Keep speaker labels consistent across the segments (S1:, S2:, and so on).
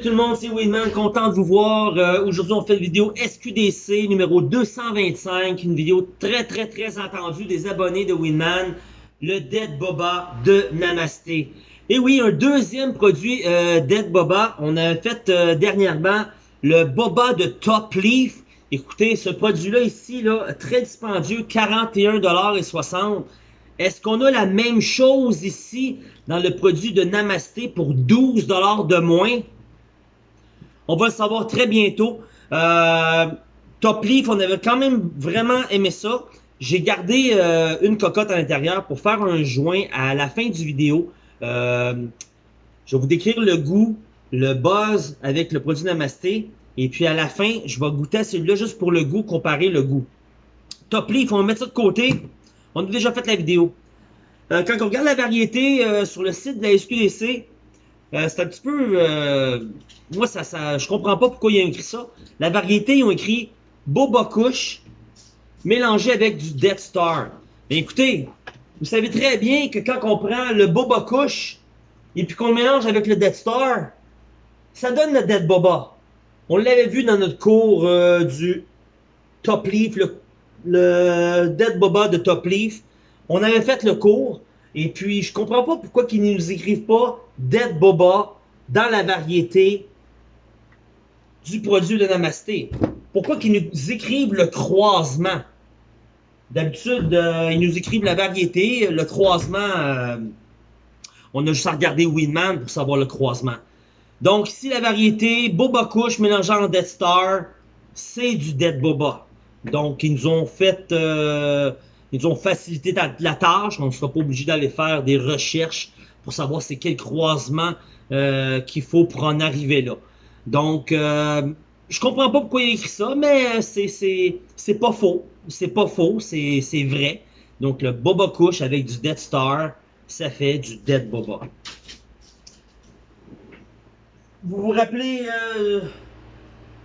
S1: Salut tout le monde, c'est Winman, content de vous voir. Euh, Aujourd'hui, on fait une vidéo SQDC numéro 225, une vidéo très très très attendue des abonnés de Winman, le Dead Boba de Namasté. Et oui, un deuxième produit euh, Dead Boba. On a fait euh, dernièrement le Boba de Top Leaf. Écoutez, ce produit-là ici, là, très dispendieux, 41,60$. Est-ce qu'on a la même chose ici dans le produit de Namasté pour 12$ de moins? On va le savoir très bientôt. Euh, Top Leaf, on avait quand même vraiment aimé ça. J'ai gardé euh, une cocotte à l'intérieur pour faire un joint à la fin du vidéo. Euh, je vais vous décrire le goût, le buzz avec le produit Namasté. Et puis à la fin, je vais goûter à celui-là juste pour le goût, comparer le goût. Top Leaf, on va mettre ça de côté. On a déjà fait la vidéo. Quand on regarde la variété sur le site de la SQDC, euh, c'est un petit peu... Euh, moi, ça, ça, je comprends pas pourquoi ils ont écrit ça. La variété, ils ont écrit Boba Kush mélangé avec du Death Star. Écoutez, vous savez très bien que quand on prend le Boba Kush et puis qu'on le mélange avec le Death Star, ça donne le Dead Boba. On l'avait vu dans notre cours euh, du Top Leaf, le, le Dead Boba de Top Leaf. On avait fait le cours. Et puis, je comprends pas pourquoi ils ne nous écrivent pas Dead Boba dans la variété du produit de Namasté. Pourquoi qu'ils nous écrivent le croisement? D'habitude, euh, ils nous écrivent la variété, le croisement, euh, on a juste à regarder Winman pour savoir le croisement. Donc ici, la variété Boba Kush mélangeant en Death Star, c'est du Dead Boba. Donc ils nous ont fait, euh, ils ont facilité la, tâche, on ne sera pas obligé d'aller faire des recherches pour savoir c'est quel croisement euh, qu'il faut pour en arriver là. Donc, euh, je comprends pas pourquoi il a écrit ça, mais c'est c'est pas faux. C'est pas faux, c'est vrai. Donc, le Boba Kush avec du Death Star, ça fait du Dead Boba. Vous vous rappelez euh,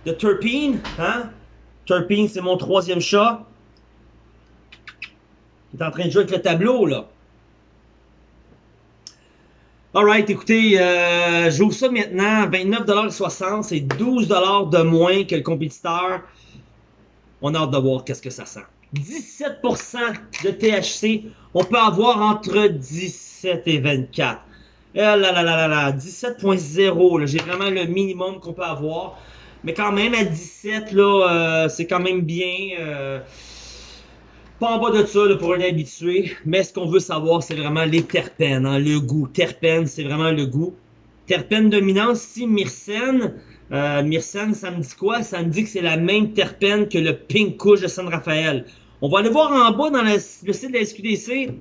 S1: de Turpine, hein? Turpine, c'est mon troisième chat. Il est en train de jouer avec le tableau, là. Alright, écoutez, euh, j'ouvre ça maintenant, 29,60$, c'est 12$ de moins que le compétiteur. On a hâte de voir qu'est-ce que ça sent. 17% de THC, on peut avoir entre 17 et 24. Eh là là là là là, 17.0, j'ai vraiment le minimum qu'on peut avoir. Mais quand même, à 17, là, euh, c'est quand même bien. Euh, pas en bas de ça pour un habitué, mais ce qu'on veut savoir, c'est vraiment les terpènes, hein, le goût. Terpènes, c'est vraiment le goût. Terpène dominante, si Myrcène, euh, Myrcène, ça me dit quoi? Ça me dit que c'est la même terpène que le Pink Kush de San Rafael. On va aller voir en bas dans le, le site de la SQDC.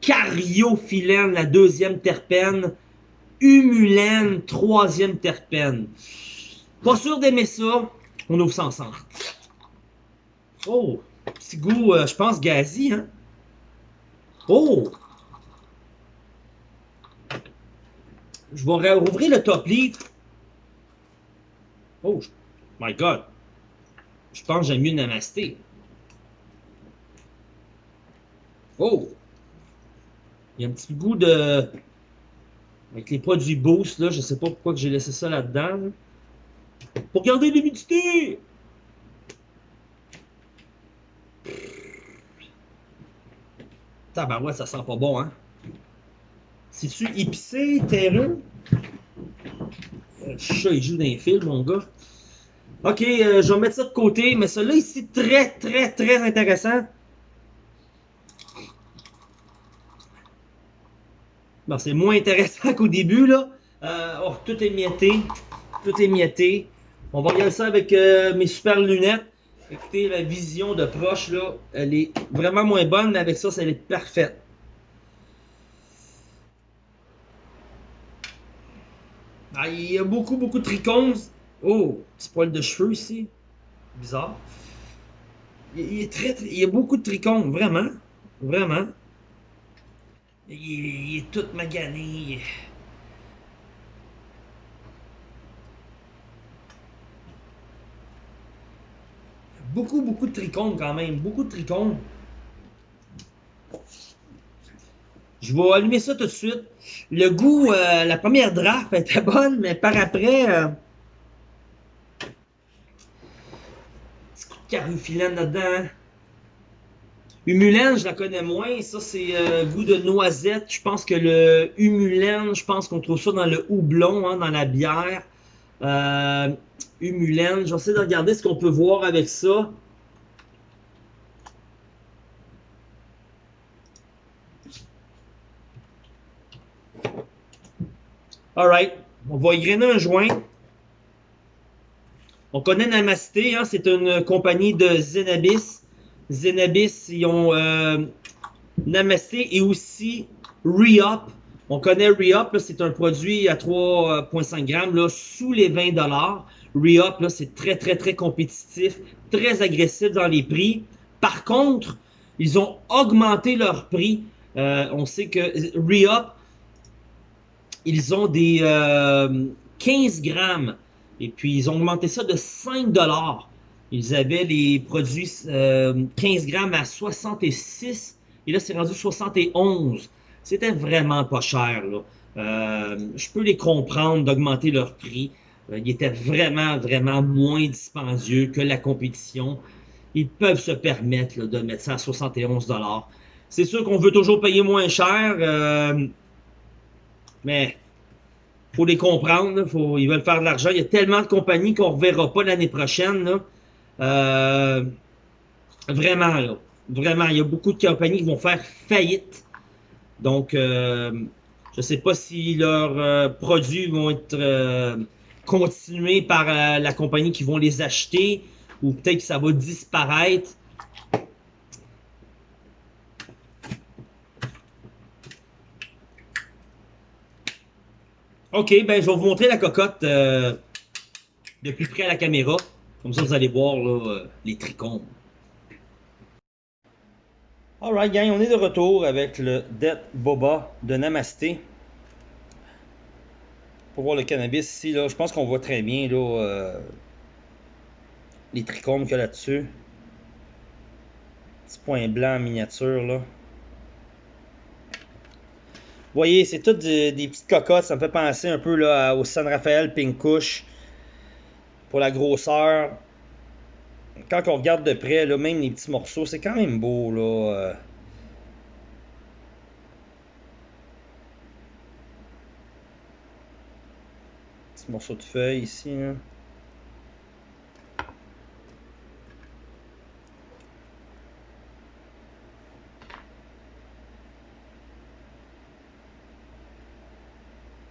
S1: Cariophyllène, la deuxième terpène. Humulène, troisième terpène. Pas sûr d'aimer ça. On ouvre ça ensemble. Oh! Petit goût, euh, je pense, gazi, hein? Oh! Je vais rouvrir le top leaf. Oh, my God! Je pense que j'aime mieux Namasté. Oh! Il y a un petit goût de... Avec les produits Boost, là, je sais pas pourquoi j'ai laissé ça là-dedans. Là. Pour garder l'humidité! Tabarouette, ça sent pas bon, hein? C'est-tu épicé, terreux? Le chat, il joue dans les fils, mon gars. Ok, euh, je vais mettre ça de côté, mais celui-là ici, très, très, très intéressant. C'est moins intéressant qu'au début, là. Euh, oh, tout est mietté. Tout est mietté. On va regarder ça avec euh, mes super lunettes. Écoutez, la vision de proche, là, elle est vraiment moins bonne, mais avec ça, elle est parfaite. Ah, il y a beaucoup, beaucoup de trichomes. Oh, petit poil de cheveux ici. Bizarre. Il, y a beaucoup de trichomes, vraiment. Vraiment. Il, il est tout magané. Beaucoup, beaucoup de trichomes quand même. Beaucoup de trichomes. Je vais allumer ça tout de suite. Le goût, euh, la première draft était bonne, mais par après... Euh, petit coup de carufilène là-dedans. Humulène, je la connais moins. Ça, c'est euh, goût de noisette. Je pense que le humulène, je pense qu'on trouve ça dans le houblon, hein, dans la bière. Euh, humulène, j'essaie de regarder ce qu'on peut voir avec ça. Alright, on va y un joint. On connaît Namasté, hein, c'est une compagnie de Zenabis. Zenabis, ils ont euh, Namasté et aussi Re-Up. On connaît Re-Up, c'est un produit à 3,5 grammes, là, sous les 20 dollars. Re-Up, c'est très, très, très compétitif, très agressif dans les prix. Par contre, ils ont augmenté leur prix. Euh, on sait que Re-Up, ils ont des 15 euh, grammes. Et puis, ils ont augmenté ça de 5 dollars. Ils avaient les produits 15 euh, grammes à 66 et là, c'est rendu 71. C'était vraiment pas cher. Euh, je peux les comprendre d'augmenter leur prix. Euh, ils étaient vraiment, vraiment moins dispendieux que la compétition. Ils peuvent se permettre de mettre ça à 71 C'est sûr qu'on veut toujours payer moins cher, mais faut les comprendre. Ils veulent faire de l'argent. Il y a tellement de compagnies qu'on ne reverra pas l'année prochaine. Euh, vraiment. Vraiment, il y a beaucoup de compagnies qui vont faire faillite. Donc, euh, je ne sais pas si leurs euh, produits vont être continués par la compagnie qui vont les acheter ou peut-être que ça va disparaître. OK, ben je vais vous montrer la cocotte de plus près à la caméra. Comme ça, vous allez voir euh, les trichomes. Alright, gang, on est de retour avec le Det Boba de Namasté. Pour voir le cannabis ici, là, je pense qu'on voit très bien là, euh, les trichomes qu'il y a là-dessus. Petit point blanc en miniature, là. Vous voyez, c'est toutes des, petites cocottes. Ça me fait penser un peu là, au San Rafael Pink Kush pour la grosseur. Quand on regarde de près, là, même les petits morceaux, c'est quand même beau. Là, euh. Petit morceau de feuille ici. Là.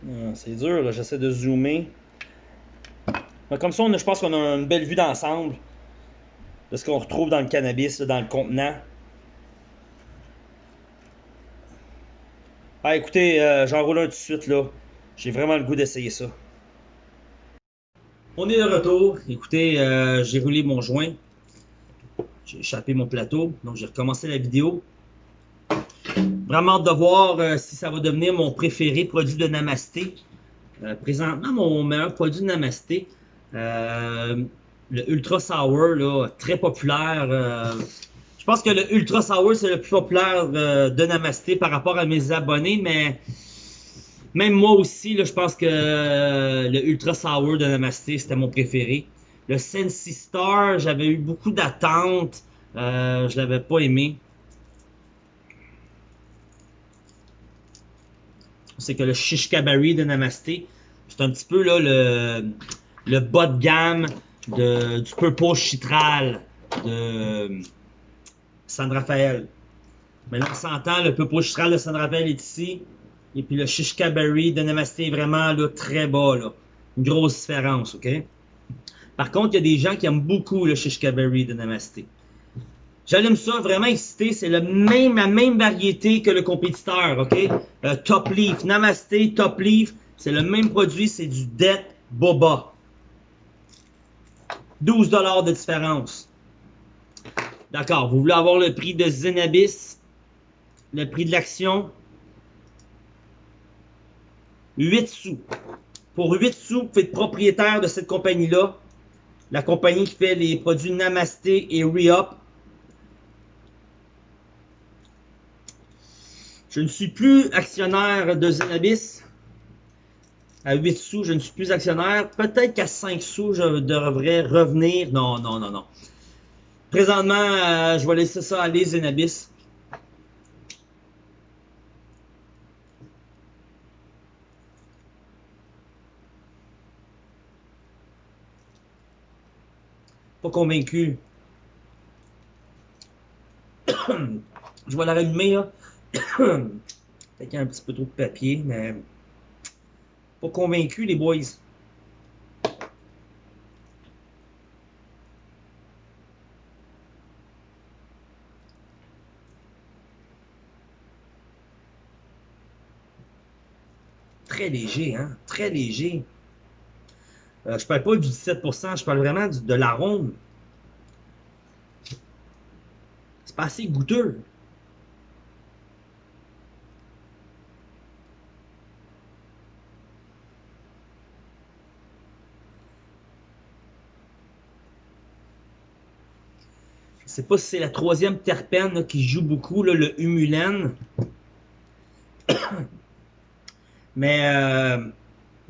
S1: Ah, c'est dur, j'essaie de zoomer comme ça, je pense qu'on a une belle vue d'ensemble de ce qu'on retrouve dans le cannabis, dans le contenant. Ah, écoutez, euh, j'en roule un tout de suite, là. J'ai vraiment le goût d'essayer ça. On est de retour. Écoutez, euh, j'ai roulé mon joint. J'ai échappé mon plateau. Donc, j'ai recommencé la vidéo. Vraiment hâte de voir euh, si ça va devenir mon préféré produit de Namasté. présentement, mon meilleur produit de Namasté. Euh, le Ultra Sour, là, très populaire. Euh, je pense que le Ultra Sour, c'est le plus populaire euh, de Namasté par rapport à mes abonnés, mais même moi aussi, là, je pense que le Ultra Sour de Namasté, c'était mon préféré. Le Sensi Star, j'avais eu beaucoup d'attentes. je l'avais pas aimé. C'est que le Shishkabari de Namasté, c'est un petit peu là le bas de gamme du Purple Chitral de San Rafael. Mais là, on s'entend, le Purple Chitral de San Rafael est ici. Et puis le Shishka Berry de Namasté est vraiment très bas. Une grosse différence, OK? Par contre, il y a des gens qui aiment beaucoup le Shishka Berry de Namasté. J'allume ça, vraiment excité. C'est la même, la même variété que le compétiteur, OK? Euh, top Leaf. Namasté, Top Leaf. C'est le même produit, c'est du Det Boba. 12 dollars de différence. D'accord, vous voulez avoir le prix de Zenabis, le prix de l'action, 8 sous. Pour 8 sous, vous êtes propriétaire de cette compagnie-là. La compagnie qui fait les produits Namasté et Re-Up. Je ne suis plus actionnaire de Zenabis. À 8 sous, je ne suis plus actionnaire. Peut-être qu'à 5 sous, je devrais revenir. Non, non, non, non. Présentement, euh, je vais laisser ça aller, Zenabis. Pas convaincu. je vais la rallumer, là. Peut-être qu'il y a un petit peu trop de papier, mais pas convaincu, les boys. Très léger, hein? Très léger. Euh, je parle pas du 17%, je parle vraiment du, de l'arôme. C'est pas assez goûteux. Sais pas si c'est la troisième terpène qui joue beaucoup, le humulène. Mais euh,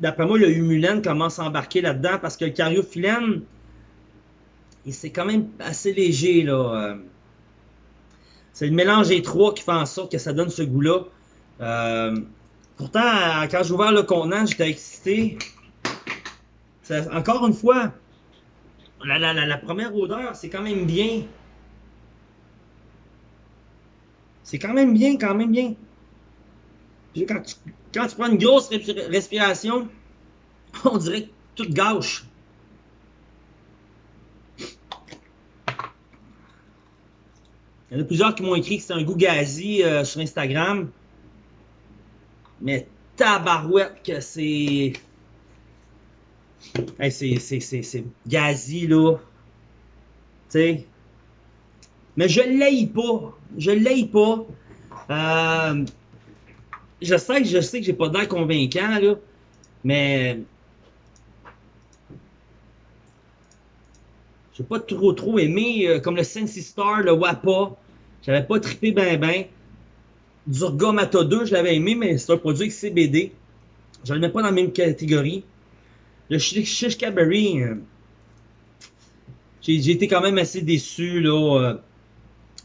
S1: d'après moi, le humulène commence à embarquer là-dedans parce que le cariophyllène, c'est quand même assez léger. euh. C'est le mélange des trois qui fait en sorte que ça donne ce goût-là. Euh, pourtant, quand j'ai ouvert le contenant, j'étais excité. Encore une fois, la- la- la première odeur, c'est quand même bien. C'est quand même bien, quand même bien. Quand tu, prends une grosse respi- respiration, on dirait que tout gâche. Il y en a plusieurs qui m'ont écrit que c'est un goût gazi euh, sur Instagram. Mais tabarouette que c'est... Hey, c'est gazi, là. Tu sais? Mais je l'aille pas. Je l'aille pas. Euh, je sais que je sais que j'ai pas d'air convaincant, là. Mais. J'ai pas trop trop aimé, euh, comme le Sensi Star, le Wapa. J'avais pas trippé ben ben. Durga Mata 2, je l'avais aimé, mais c'est un produit avec CBD. Je le mets pas dans la même catégorie. Le Shish Cabaret, euh, j'ai été quand même assez déçu, là.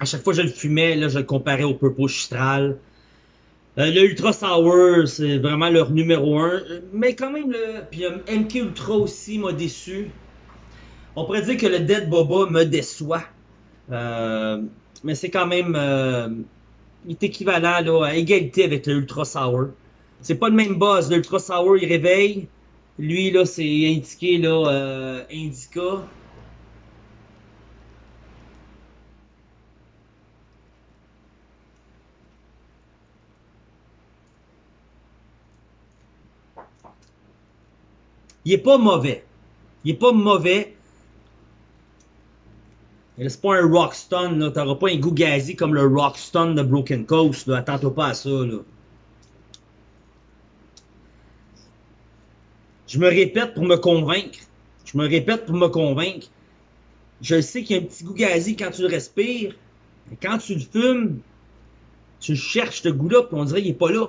S1: À chaque fois que je le fumais, là, je le comparais au Purple Chistral. Euh, le Ultra Sour, c'est vraiment leur numéro un. Mais quand même, le... puis euh, MK Ultra aussi m'a déçu. On pourrait dire que le Dead Boba me déçoit. Euh, mais c'est quand même... euh, il est équivalent là, à égalité avec le Ultra Sour. C'est pas le même buzz. L'Ultra Sour, il réveille. Lui, là, c'est indiqué, là, Indica. Il est pas mauvais. Il est pas mauvais. C'est pas un Rockstone, là. T'auras pas un goût gazi comme le Rockstone de Broken Coast. Attends-toi pas à ça. Je me répète pour me convaincre. Je me répète pour me convaincre. Je sais qu'il y a un petit goût gazi quand tu le respires. Mais quand tu le fumes, tu cherches ce goût-là, puis on dirait qu'il est pas là.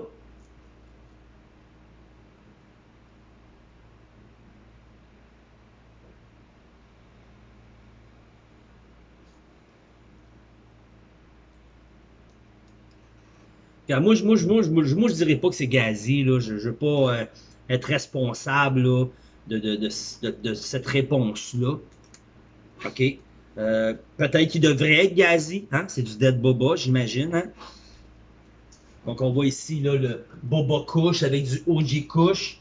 S1: Moi, je- moi, dirais pas que c'est gazi, là. Je, je veux pas euh, être responsable de, cette réponse-là. OK? Euh, Peut-être qu'il devrait être gazi. Hein? C'est du Dead Boba, j'imagine. Hein? Donc, on voit ici là, le Boba Kush avec du OG Kush.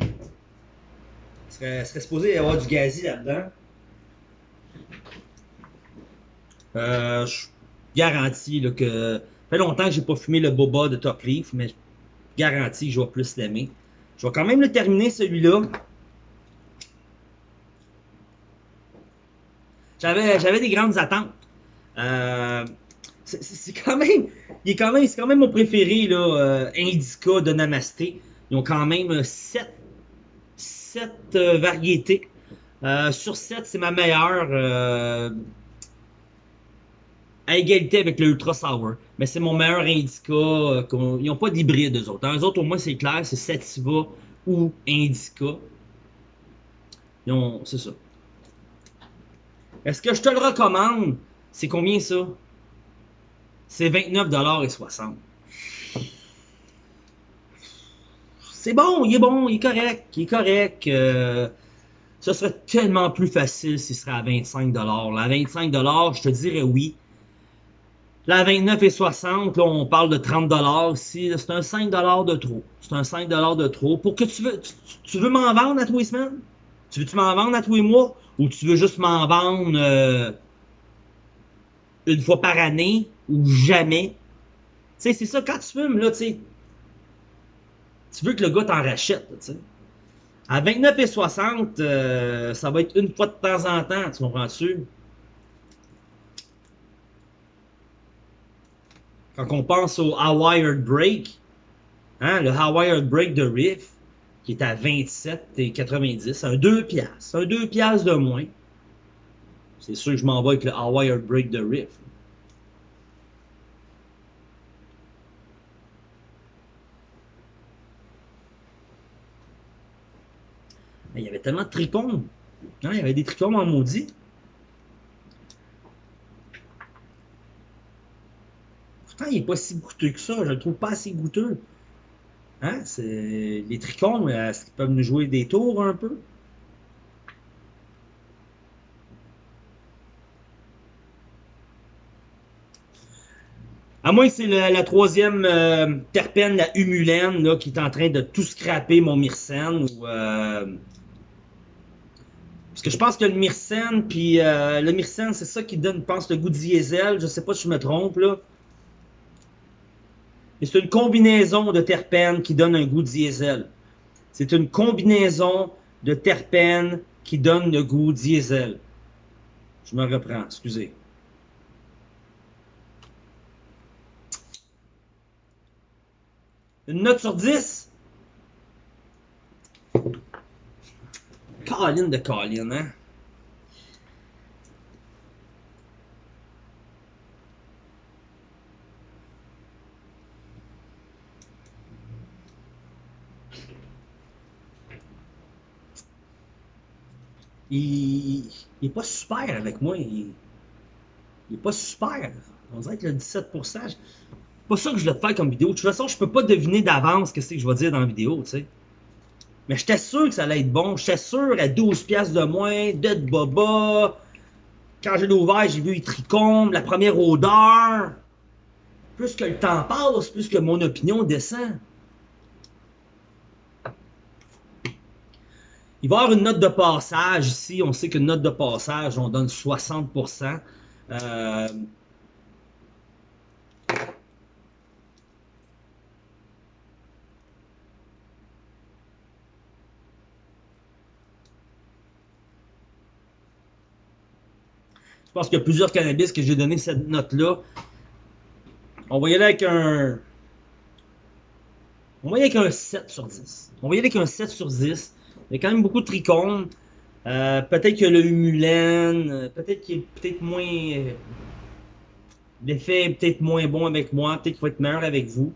S1: Il serait, serait supposé y avoir du gazi là-dedans. Euh, je garantis que. Fait longtemps que j'ai pas fumé le boba de Top Leaf, mais je garantis que je vais plus l'aimer. Je vais quand même le terminer celui-là. J'avais, des grandes attentes. Euh, c'est, quand même, il est quand même, c'est quand même mon préféré là, euh, Indica de Namasté. Ils ont quand même 7 sept, euh, variétés. Euh, sur 7, c'est ma meilleure. À égalité avec le Ultra Sour. Mais c'est mon meilleur indica. euh, ils n'ont pas d'hybride, eux autres. hein. Eux autres, au moins, c'est clair, c'est Sativa ou Indica. C'est ça. Est-ce que je te le recommande? C'est combien ça? C'est 29,60$. C'est bon, il est bon, il est correct, il est correct. euh, ça serait tellement plus facile s'il serait à 25$. Là, à 25$, je te dirais oui. Là, à 29,60$, là, on parle de 30$ ici. là, C'est un 5$ de trop. C'est un 5$ de trop. Pour que tu veux, tu, veux m'en vendre à tous les semaines? Tu veux-tu m'en vendre à tous les mois? Ou tu veux juste m'en vendre euh, une fois par année ou jamais? Tu sais, c'est ça, quand tu fumes, là, tu veux que le gars t'en rachète, là, tu sais. À 29,60$, euh, ça va être une fois de temps en temps, tu comprends-tu? Quand on pense au Hawaiian Break, hein, le Hawaiian Break de Riff, qui est à 27,90$, un 2 piastres, un 2 piastres de moins. C'est sûr que je m'en vais avec le Hawaiian Break de Riff. Il y avait tellement de trichomes. Hein, il y avait des trichomes en maudit. Il n'est pas si goûteux que ça. Je le trouve pas assez goûteux. Hein? Les trichomes, est-ce qu'ils peuvent nous jouer des tours un peu? À moins que c'est la, troisième euh, terpène, la humulène, qui est en train de tout scraper mon myrcène. Euh, Parce que je pense que le myrcène, puis euh, le myrcène, c'est ça qui donne, je pense, le goût diesel. Je sais pas si je me trompe, là. Mais c'est une combinaison de terpènes qui donne un goût diesel. C'est une combinaison de terpènes qui donne le goût diesel. Je me reprends, excusez. Une note sur 10? Colin de Colin, hein? Il, il est pas super avec moi. Il, il est pas super. On dirait que le 17%, c'est pas ça que je voulais te faire comme vidéo. De toute façon, je peux pas deviner d'avance ce que que je vais dire dans la vidéo, tu sais. Mais j'étais sûr que ça allait être bon. J'étais sûr à 12 pièces de moins, de boba. Quand je l'ai ouvert, j'ai vu les trichomes, la première odeur. Plus que le temps passe, plus que mon opinion descend. Il va y avoir une note de passage ici. On sait qu'une note de passage, on donne 60%. Euh, Je pense qu'il y a plusieurs cannabis que j'ai donné cette note-là. On va y aller avec un. On va y aller avec un 7 sur 10. On va y aller avec un 7 sur 10. Il y a quand même beaucoup de trichomes. Euh, peut-être que le humulène, euh, peut-être qu'il est peut-être moins. euh, L'effet est peut-être moins bon avec moi, peut-être qu'il va être meilleur avec vous.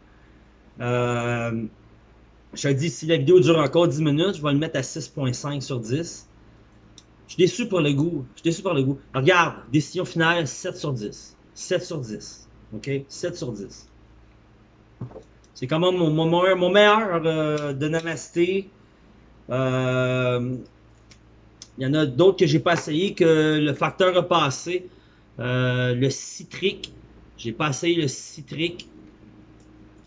S1: Je te dis, si la vidéo dure encore 10 minutes, je vais le mettre à 6.5 sur 10. Je suis déçu pour le goût. Je suis déçu par le goût. Regarde, décision finale, 7 sur 10. 7 sur 10. OK? 7 sur 10. C'est quand même mon, meilleur- de Namasté. Euh, Il y en a d'autres que j'ai pas essayé, que le facteur a passé. Euh, le citrique. J'ai pas essayé le citrique.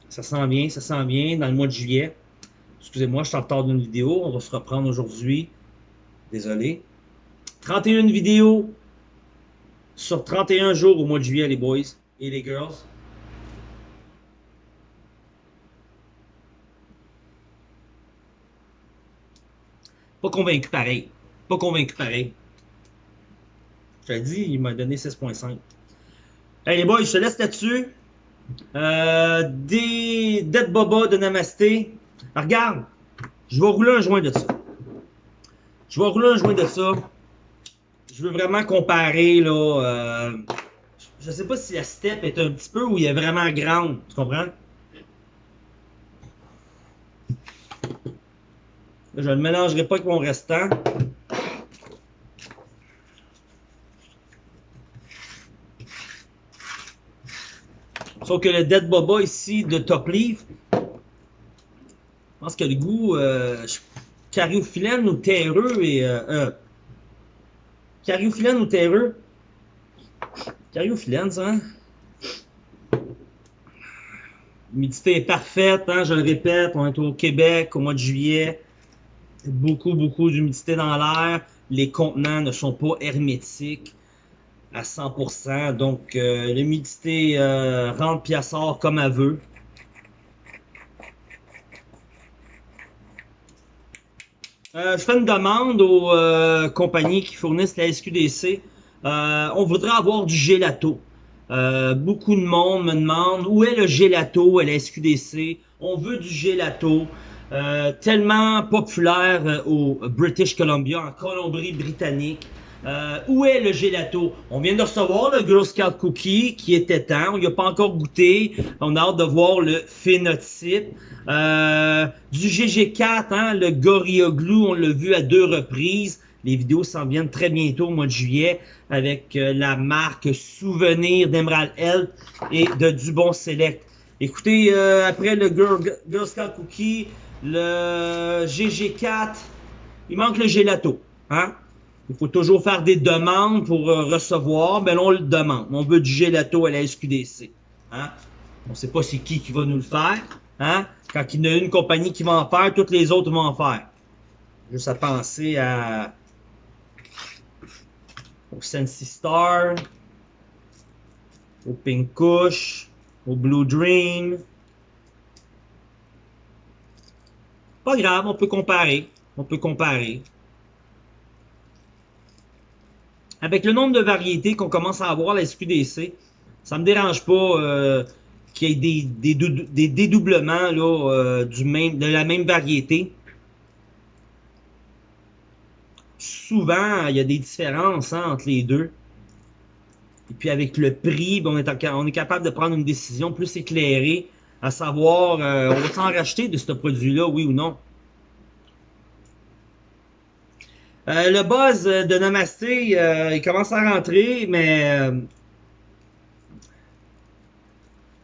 S1: Ça sent bien, ça sent bien dans le mois de juillet. Excusez-moi, je suis en retard d'une vidéo. On va se reprendre aujourd'hui. Désolé. 31 vidéos sur 31 jours au mois de juillet, les boys et les girls. Pas convaincu pareil. Pas convaincu pareil. Je l'ai dit, il m'a donné 6.5. Hey les boys, je te laisse là-dessus. Euh, des Dead Boba de Namasté. Regarde, je vais rouler un joint de ça. Je vais rouler un joint de ça. Je veux vraiment comparer là. euh, je sais pas si la step est un petit peu ou il est vraiment grande. Tu comprends? Je ne le mélangerai pas avec mon restant. Sauf que le Dead Boba ici de Top Leaf, je pense que le goût euh, ou terreux et euh, euh, ou terreux? Cariophyllène, ça, hein? L'humidité est parfaite, hein, je le répète, on est au Québec au mois de juillet. Beaucoup, beaucoup d'humidité dans l'air. Les contenants ne sont pas hermétiques à 100%. Donc, euh, l'humidité euh, rentre puis comme elle veut. Euh, je fais une demande aux euh, compagnies qui fournissent la SQDC. On voudrait avoir du gelato. Beaucoup de monde me demande où est le gelato à la SQDC. On veut du gelato. Euh, tellement populaire euh, au British Columbia, en Colombie-Britannique. Euh, où est le gelato? On vient de recevoir le Girl Scout Cookie qui était temps. On n'y pas encore goûté. On a hâte de voir le phénotype. Du GG4, hein, le Gorilla Glue, on l'a vu à deux reprises. Les vidéos s'en viennent très bientôt au mois de juillet avec la marque Souvenir d'Emerald Health et de Dubon Select. Écoutez, euh, après le Girl, Scout Cookie, le GG4, il manque le gelato. Hein? Il faut toujours faire des demandes pour euh, recevoir. Ben là, on le demande. On veut du gelato à la SQDC. Hein? On ne sait pas c'est qui qui va nous le faire. Hein? Quand il y a une compagnie qui va en faire, toutes les autres vont en faire. Juste à penser à au Sensi Star, au Pink Kush, au Blue Dream. Pas grave, on peut comparer. On peut comparer. Avec le nombre de variétés qu'on commence à avoir à la SQDC, ça me dérange pas euh, qu'il y ait des, des, dou- des dédoublements euh, de la même variété. Souvent, il y a des différences hein, entre les deux. Et puis avec le prix, ben, on, est, capable de prendre une décision plus éclairée, à savoir, euh, on va s'en racheter de ce produit-là, oui ou non. Euh, le buzz de Namasté, euh, il commence à rentrer, mais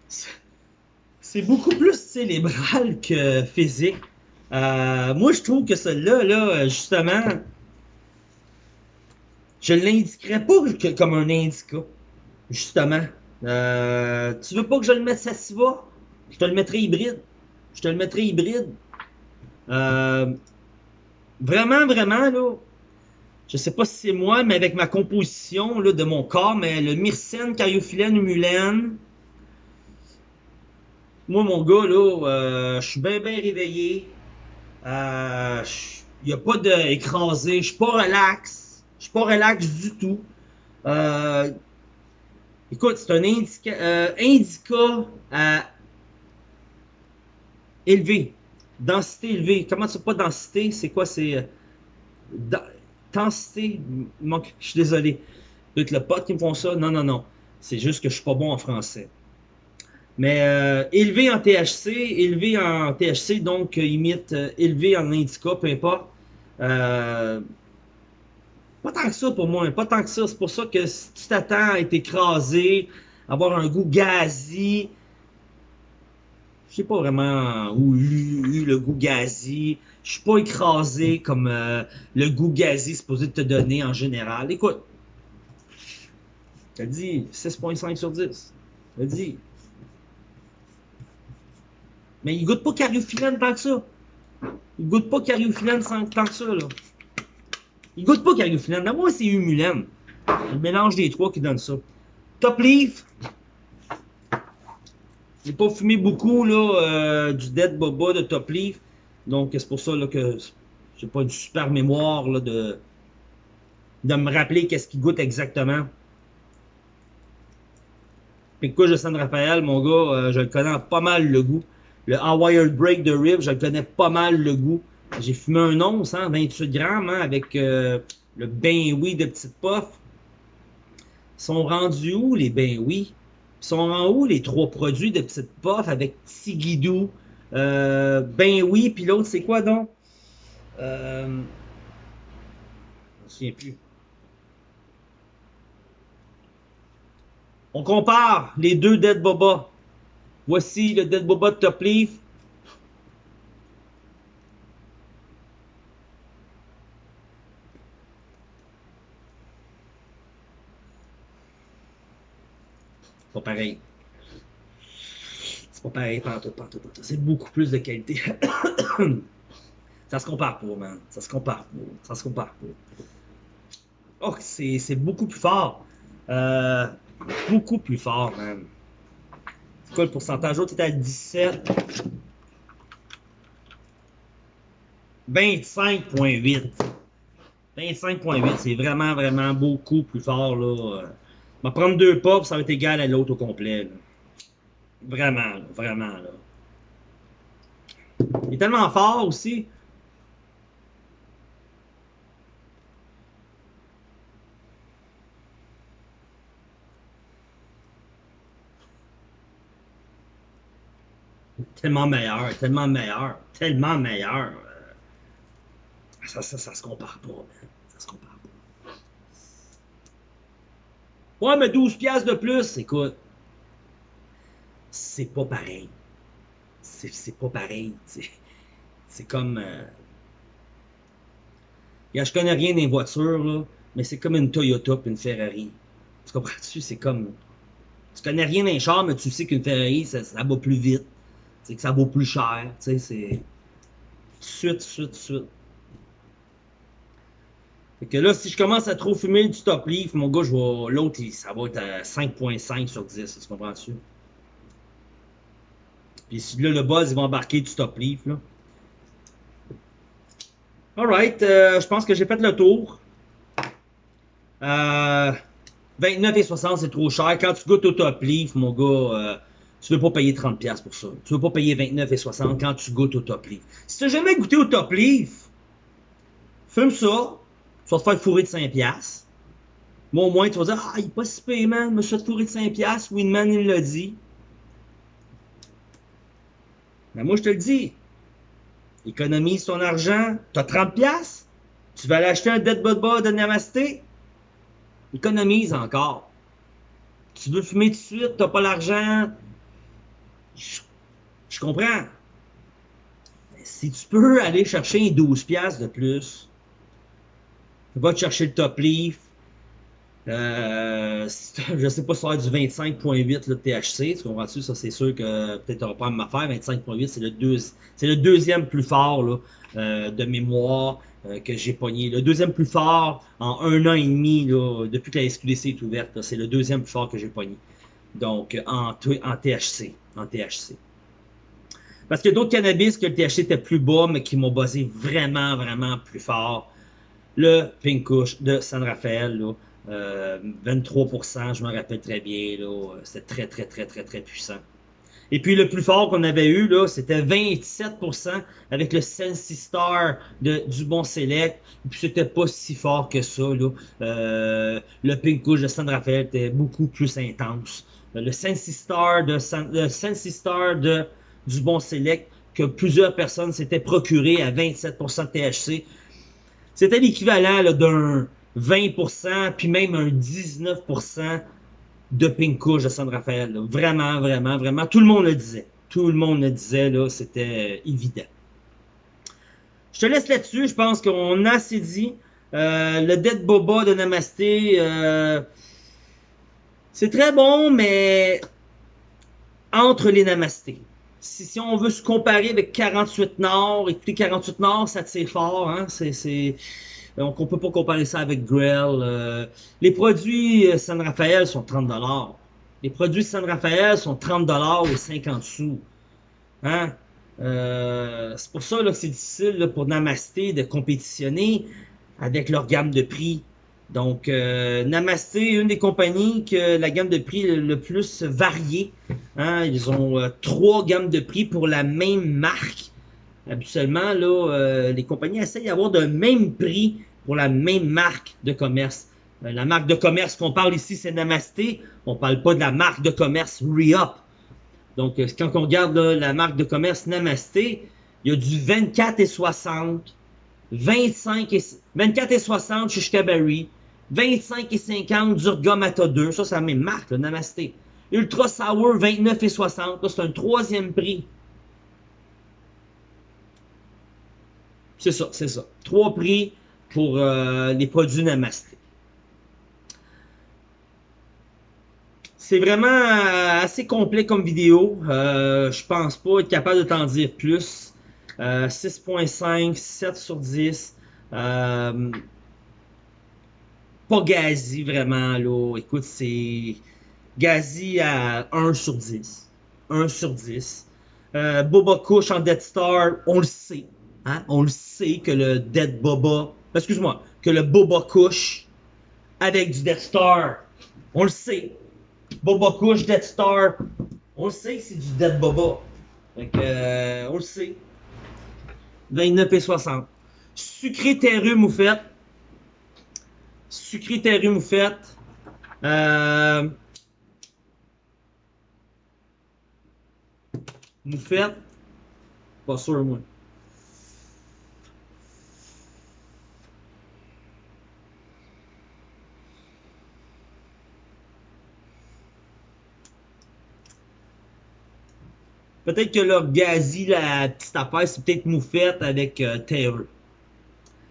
S1: c'est- beaucoup plus cérébral que physique. Moi, je trouve que celui-là, là, justement, je l'indiquerais pas comme un indica, justement. Euh, tu veux pas que je le mette Sassiva? Je te le mettrai hybride. Je te le mettrai hybride. Euh, vraiment, vraiment, là, je sais pas si c'est moi, mais avec ma composition là, de mon corps, mais le myrcène, cariophyllène, humulène, moi, mon gars, là, euh, je suis bien, bien réveillé. Euh, Il n'y a pas d'écrasé. Je suis pas relax. Je suis pas relax du tout. Euh, écoute, c'est un indica, euh, indica à élevé. Densité élevée. Comment c'est pas densité? C'est quoi? C'est... euh, den- Densité. Je suis désolé. Peut-être le pote qui me font ça? Non, non, non. C'est juste que je suis pas bon en français. Mais euh, élevé en THC, élevé en THC, donc euh, imite euh, élevé en indica, peu importe. Euh, pas tant que ça pour moi, pas tant que ça. C'est pour ça que si tu t'attends à être écrasé, avoir un goût gazi, je sais pas vraiment où eu, le goût gazi. Je suis pas écrasé comme euh, le goût gazi supposé te donner en général. Écoute, t'as dit 6.5 sur 10. T'as dit. Mais il goûte pas cariophyllène tant que ça. Il goûte pas cariophyllène tant que ça, là. Il goûte pas. D'abord, moi, c'est humulène. Le mélange des trois qui donne ça. Top Leaf. J'ai pas fumé beaucoup, là, euh, du Dead Boba de Top Leaf. Donc, c'est pour ça, là, que j'ai pas une super mémoire, là, de, de me rappeler qu'est-ce qu'il goûte exactement. Puis quoi, de San Rafael, mon gars, euh, je le connais pas mal le goût. Le Wired Break de Rib, je le connais pas mal le goût. J'ai fumé un once, hein, 28 grammes, hein, avec euh, le bain oui de petite puff. sont rendus où les ben oui? Sont en où les trois produits de petite puff avec Tigidou, euh, ben oui, puis l'autre c'est quoi donc? Euh, je me souviens plus. On compare les deux Dead Boba. Voici le Dead Boba de Top Leaf. Pas pareil. C'est pas pareil partout, partout, partout. C'est beaucoup plus de qualité. ça se compare pas, man. Ça se compare pas. Ça se compare pas. Oh, c'est beaucoup plus fort. Euh, beaucoup plus fort, man. C'est quoi le pourcentage? L'autre était à 17. 25.8. 25.8, c'est vraiment, vraiment beaucoup plus fort, là. Prendre deux pas, ça va être égal à l'autre au complet. Vraiment, vraiment. Là. Il est tellement fort aussi. Tellement meilleur, tellement meilleur, tellement meilleur. Ça, ça, ça se compare pas, man. Ça se compare pas. Ouais, mais 12 piastres de plus, écoute. C'est pas pareil. C'est pas pareil. C'est comme... Euh... je connais rien des voitures, mais c'est comme une Toyota et une Ferrari. Tu comprends-tu? C'est comme... Tu connais rien d'un char, mais tu sais qu'une Ferrari, ça, ça va plus vite. C'est que ça vaut plus cher. Tu sais, c'est... Suite, suite, suite. Fait que là, si je commence à trop fumer du top leaf, mon gars, je vais. L'autre, ça va être à 5.5 sur 10, tu comprends-tu? Puis si là, le buzz, il va embarquer du top leaf, là. Alright, euh, je pense que j'ai fait le tour. Euh, 29,60 c'est trop cher. Quand tu goûtes au top leaf, mon gars, euh, tu veux pas payer 30$ pour ça. Tu veux pas payer 29,60 quand tu goûtes au top leaf. Si tu n'as jamais goûté au top leaf, fume ça, tu vas te faire fourrer de 5 piastres. Moi, au moins, tu vas dire, ah, il est pas si payé, man. Je me de 5 piastres. Winman, il l'a dit. Mais moi, je te le dis. Économise ton argent. Tu as 30 piastres. Tu vas aller acheter un Dead Bud de Namasté. Économise encore. Tu veux fumer tout de suite, t'as pas l'argent. Je, je, comprends. Si tu peux aller chercher 12 piastres de plus, va chercher le top leaf. Euh, je sais pas si ça va être du 25.8 le THC, tu comprends-tu? Ça, c'est sûr que peut-être tu pas à m'affaire. 25.8, c'est le, deuxième plus fort euh, de mémoire euh, que j'ai pogné. Le deuxième plus fort en un an et demi, depuis que la SQDC est ouverte, c'est le deuxième plus fort que j'ai pogné. Donc, en, en THC. En THC. Parce que d'autres cannabis que le THC était plus bas, mais qui m'ont basé vraiment, vraiment plus fort le Pink Kush de San Rafael, là, euh, 23%, je me rappelle très bien, c'était très, très, très, très, très puissant. Et puis le plus fort qu'on avait eu, c'était 27% avec le Sensi Star de Dubon Select. Et puis c'était pas si fort que ça. Là. Euh, le Pink Kush de San Rafael était beaucoup plus intense. Le Sensi Star de, San, le Star de Dubon Select que plusieurs personnes s'étaient procuré à 27% de THC. C'était l'équivalent d'un 20%, puis même un 19% de Pink Kush de San Rafael. Vraiment, vraiment, vraiment. Tout le monde le disait. Tout le monde le disait, là, c'était évident. Je te laisse là-dessus. Je pense qu'on a assez dit. Euh, le Dead Boba de Namasté, euh, c'est très bon, mais entre les Namasté si, on veut se comparer avec 48 Nord, écoutez, 48 Nord, ça tire fort, hein, c'est, donc on peut pas comparer ça avec Grell. Euh. les produits euh, San Rafael sont 30 dollars. Les produits San Rafael sont 30 dollars ou 50 sous. Hein? Euh, c'est pour ça là, que c'est difficile pour Namasté de compétitionner avec leur gamme de prix. Donc, euh, Namasté, une des compagnies que la gamme de prix le, plus variée. Hein, ils ont euh, trois gammes de prix pour la même marque. Habituellement, là, euh, les compagnies essayent d'avoir le même prix pour la même marque de commerce. Euh, la marque de commerce qu'on parle ici, c'est Namasté. On parle pas de la marque de commerce Re-Up. Donc, quand on regarde la marque de commerce Namasté, il y a du 24 et 60, 25 et, 24 et 60 chez Shkaberry, 25 et 50 Durga Mata 2. Ça, c'est la même marque, le Namasté. Ultra Sour, 29 et 60. c'est un troisième prix. C'est ça, c'est ça. Trois prix pour euh, les produits Namasté. C'est vraiment euh, assez complet comme vidéo. Euh, je pense pas être capable de t'en dire plus. 6.5, euh, 7 sur 10. Pas Gazi vraiment là. Écoute, c'est Gazi à 1 sur 10. 1 sur 10. Euh, Boba Kush en Dead Star, on le sait. Hein? On le sait que le Dead Boba, excuse-moi, que le Boba Kush avec du Dead Star, on le sait. Boba Kush, Dead Star, on le sait que c'est du Dead Boba. Donc, euh, on le sait. 29 et 60. Sucré terreux moufette. Sucré terreux moufette. Euh, moufette. Pas sûr, moi. Peut-être que leur gazi, la petite affaire, c'est peut-être moufette avec euh, terreux.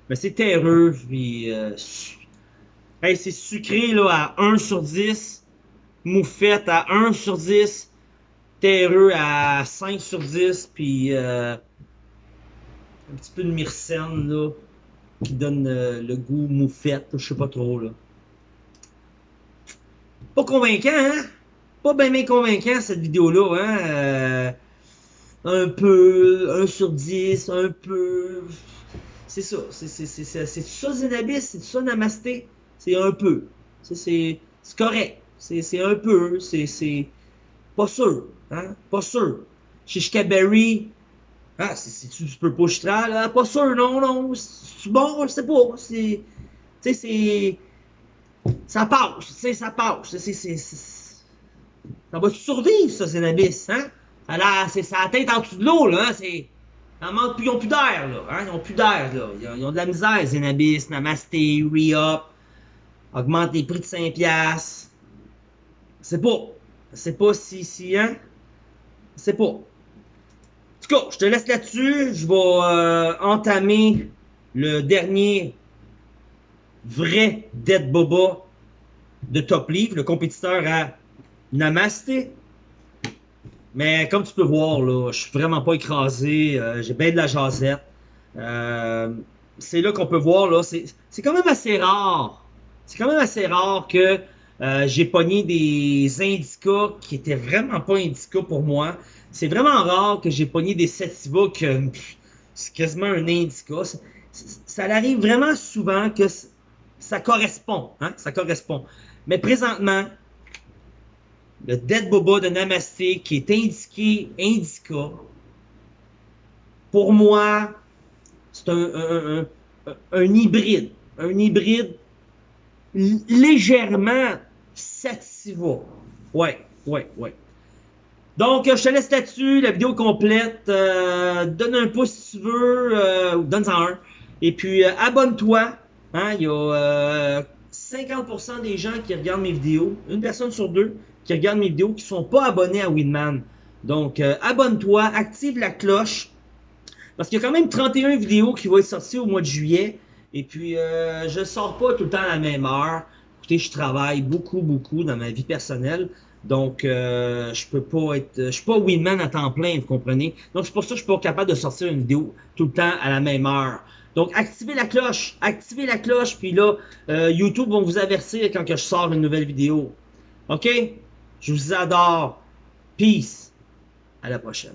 S1: Mais c'est terreux, puis... Euh, hey, c'est sucré là, à 1 sur 10. Moufette à 1 sur 10. Terreux à 5 sur 10. Puis euh, un petit peu de myrcène là, qui donne euh, le goût moufette. Je sais pas trop là. Pas convaincant, hein? Pas bien convaincant cette vidéo-là, hein? Euh, un peu, 1 sur 10, un peu. C'est ça. C'est ça Zenabis, c'est ça Namasté. C'est un peu. C'est correct. C'est un peu. C'est pas sûr. Hein? Pas sûr. Chez Shkaberry, ah, c'est tu peux pas chitral? Pas sûr, non, non. C'est bon, je sais pas. C'est. Tu sais, c'est. Ça passe, tu sais, ça passe. C'est. Ça va survivre, ça, Zenabis, hein? c'est sa tête en dessous de l'eau, là. Hein, c'est, ils n'ont plus d'air, là. Hein? Ils n'ont plus d'air, là. Ils ont, de la misère, Zenabis, Namasté, Re-Up. Augmente les prix de 5$. C'est pas. C'est pas si, si, hein? C'est pas. En tout cas, je te laisse là-dessus. Je vais euh, entamer le dernier vrai Dead Boba de Top Leaf, le compétiteur à Namasté. Mais comme tu peux voir, là, je suis vraiment pas écrasé. Euh, j'ai bien de la jasette. Euh, c'est là qu'on peut voir, là, c'est quand même assez rare. C'est quand même assez rare que euh, j'ai pogné des indicas qui étaient vraiment pas indicas pour moi. C'est vraiment rare que j'ai pogné des sativa que c'est quasiment un indica. Ça, arrive vraiment souvent que ça correspond, hein, ça correspond. Mais présentement, le Dead Boba de Namasté qui est indiqué Indica, pour moi, c'est un, hybride. Un hybride légèrement sativa. Ouais, ouais, ouais. Donc, je te laisse là-dessus, la vidéo complète. Euh, donne un pouce si tu veux, euh, donne-en un. Et puis, euh, abonne-toi. Hein, il y a 50% des gens qui regardent mes vidéos, une personne sur deux qui regardent mes vidéos qui sont pas abonnés à Winman. Donc, euh, abonne-toi, active la cloche, parce qu'il y a quand même 31 vidéos qui vont être sorties au mois de juillet. Et puis, euh, je sors pas tout le temps à la même heure. Écoutez, je travaille beaucoup, beaucoup dans ma vie personnelle. Donc, euh, je peux pas être... Je suis pas Winman à temps plein, vous comprenez? Donc, c'est pour ça que je suis pas capable de sortir une vidéo tout le temps à la même heure. Donc, activez la cloche, activez la cloche, puis là, euh, YouTube va vous avertir quand que je sors une nouvelle vidéo. OK? Je vous adore. Peace. À la prochaine.